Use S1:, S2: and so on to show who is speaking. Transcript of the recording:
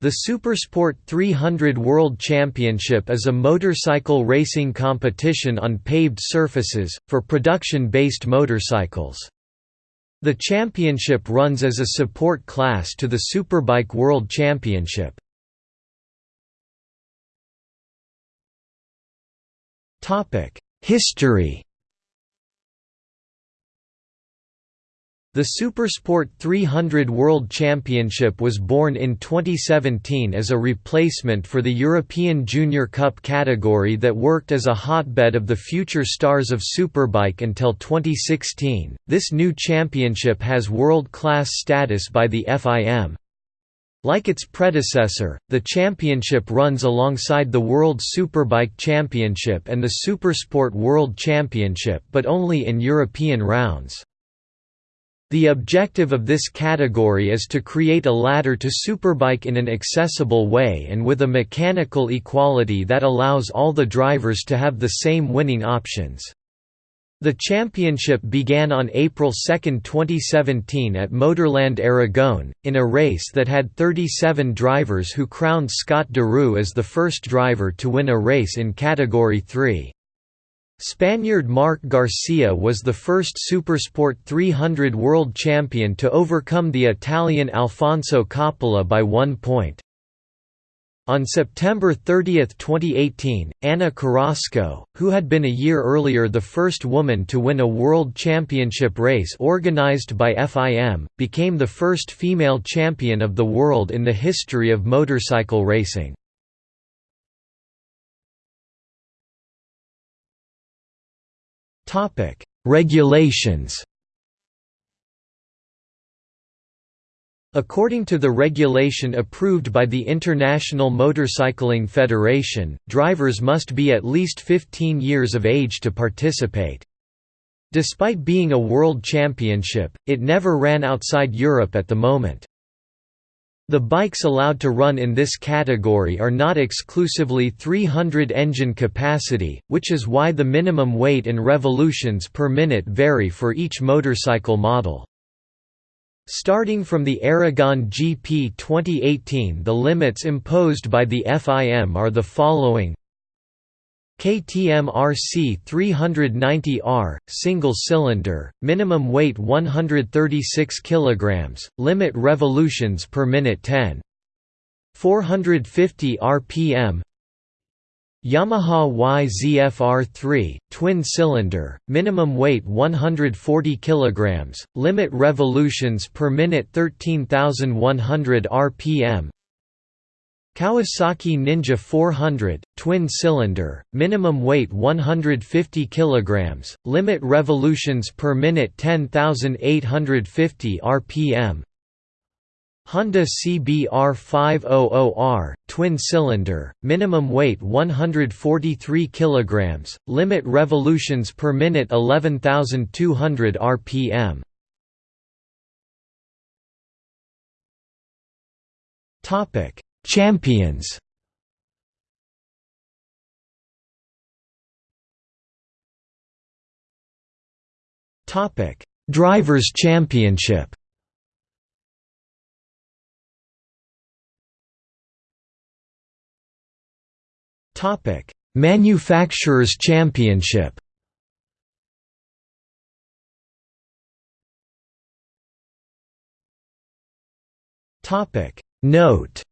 S1: The Supersport 300 World Championship is a motorcycle racing competition on paved surfaces, for production-based motorcycles. The championship runs as a support class to the Superbike World Championship. History The Supersport 300 World Championship was born in 2017 as a replacement for the European Junior Cup category that worked as a hotbed of the future stars of Superbike until 2016. This new championship has world class status by the FIM. Like its predecessor, the championship runs alongside the World Superbike Championship and the Supersport World Championship but only in European rounds. The objective of this category is to create a ladder to Superbike in an accessible way and with a mechanical equality that allows all the drivers to have the same winning options. The championship began on April 2, 2017 at Motorland Aragon, in a race that had 37 drivers who crowned Scott Deroue as the first driver to win a race in Category 3. Spaniard Marc Garcia was the first Supersport 300 world champion to overcome the Italian Alfonso Coppola by one point. On September 30, 2018, Ana Carrasco, who had been a year earlier the first woman to win a world championship race organized by FIM, became the first female champion of the world in the history of motorcycle racing. Topic: Regulations. According to the regulation approved by the International Motorcycling Federation, drivers must be at least 15 years of age to participate. Despite being a world championship, it never ran outside Europe at the moment. The bikes allowed to run in this category are not exclusively 300 engine capacity, which is why the minimum weight and revolutions per minute vary for each motorcycle model. Starting from the Aragon GP 2018 the limits imposed by the FIM are the following KTM RC 390R, single cylinder, minimum weight 136 kg, limit revolutions per minute 10. 450 rpm Yamaha YZF-R3, twin cylinder, minimum weight 140 kg, limit revolutions per minute 13100 rpm Kawasaki Ninja 400, twin-cylinder, minimum weight 150 kg, limit revolutions per minute 10,850 rpm Honda CBR500R, twin-cylinder, minimum weight 143 kg, limit revolutions per minute 11,200 rpm Topic Champions. Topic: Drivers' Championship. Topic: Manufacturers' Championship. Topic: Note